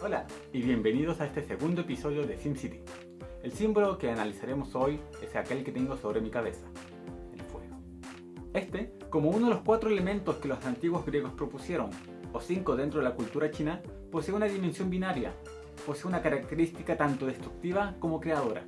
Hola y bienvenidos a este segundo episodio de SimCity. El símbolo que analizaremos hoy es aquel que tengo sobre mi cabeza, el fuego. Este, como uno de los cuatro elementos que los antiguos griegos propusieron, o cinco dentro de la cultura china, posee una dimensión binaria, posee una característica tanto destructiva como creadora.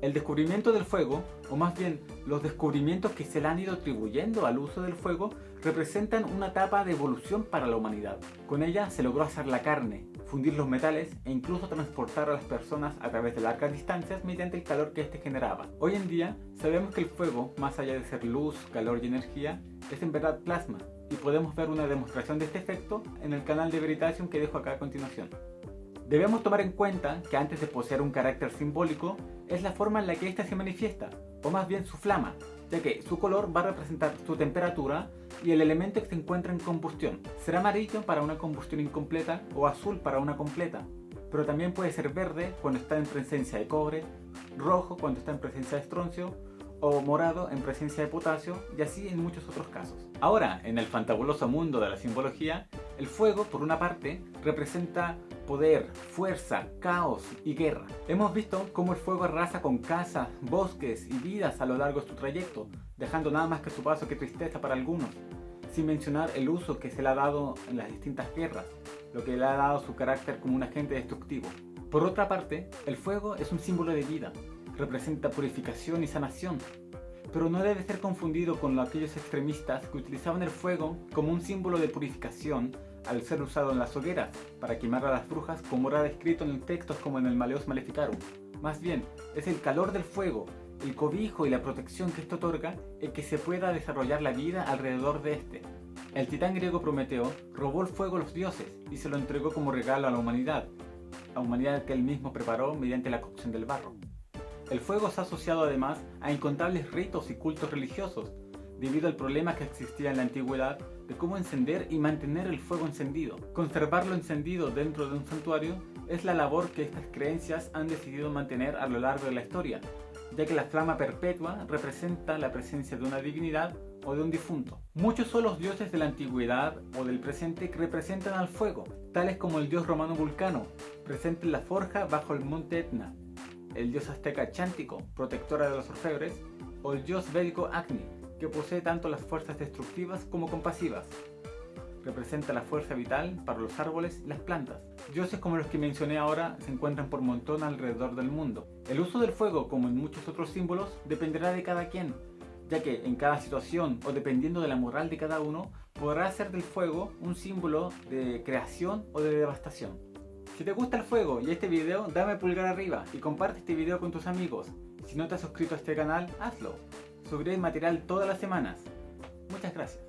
El descubrimiento del fuego, o más bien los descubrimientos que se le han ido atribuyendo al uso del fuego, representan una etapa de evolución para la humanidad. Con ella se logró hacer la carne, fundir los metales e incluso transportar a las personas a través de largas distancias mediante el calor que éste generaba. Hoy en día sabemos que el fuego, más allá de ser luz, calor y energía, es en verdad plasma, y podemos ver una demostración de este efecto en el canal de Veritasium que dejo acá a continuación. Debemos tomar en cuenta que antes de poseer un carácter simbólico, es la forma en la que ésta se manifiesta, o más bien su flama, ya que su color va a representar su temperatura y el elemento que se encuentra en combustión. Será amarillo para una combustión incompleta o azul para una completa, pero también puede ser verde cuando está en presencia de cobre, rojo cuando está en presencia de estroncio, o morado en presencia de potasio y así en muchos otros casos. Ahora, en el fantabuloso mundo de la simbología, el fuego, por una parte, representa poder, fuerza, caos y guerra. Hemos visto cómo el fuego arrasa con casas, bosques y vidas a lo largo de su trayecto, dejando nada más que su paso que tristeza para algunos, sin mencionar el uso que se le ha dado en las distintas guerras, lo que le ha dado su carácter como un agente destructivo. Por otra parte, el fuego es un símbolo de vida, representa purificación y sanación, pero no debe ser confundido con aquellos extremistas que utilizaban el fuego como un símbolo de purificación al ser usado en las hogueras para quemar a las brujas como era descrito en textos como en el Maleos Maleficarum. Más bien, es el calor del fuego, el cobijo y la protección que esto otorga el que se pueda desarrollar la vida alrededor de este. El titán griego Prometeo robó el fuego a los dioses y se lo entregó como regalo a la humanidad, la humanidad que él mismo preparó mediante la cocción del barro. El fuego se ha asociado además a incontables ritos y cultos religiosos, debido al problema que existía en la antigüedad de cómo encender y mantener el fuego encendido. Conservarlo encendido dentro de un santuario es la labor que estas creencias han decidido mantener a lo largo de la historia, ya que la flama perpetua representa la presencia de una divinidad o de un difunto. Muchos son los dioses de la antigüedad o del presente que representan al fuego, tales como el dios romano Vulcano, presente en la forja bajo el monte Etna, el dios azteca Chántico, protectora de los orfebres, o el dios védico Agni, que posee tanto las fuerzas destructivas como compasivas. Representa la fuerza vital para los árboles y las plantas. Dioses como los que mencioné ahora se encuentran por montón alrededor del mundo. El uso del fuego, como en muchos otros símbolos, dependerá de cada quien, ya que en cada situación o dependiendo de la moral de cada uno, podrá hacer del fuego un símbolo de creación o de devastación. Si te gusta el fuego y este video, dame pulgar arriba y comparte este video con tus amigos. Si no te has suscrito a este canal, hazlo. Subiré material todas las semanas. Muchas gracias.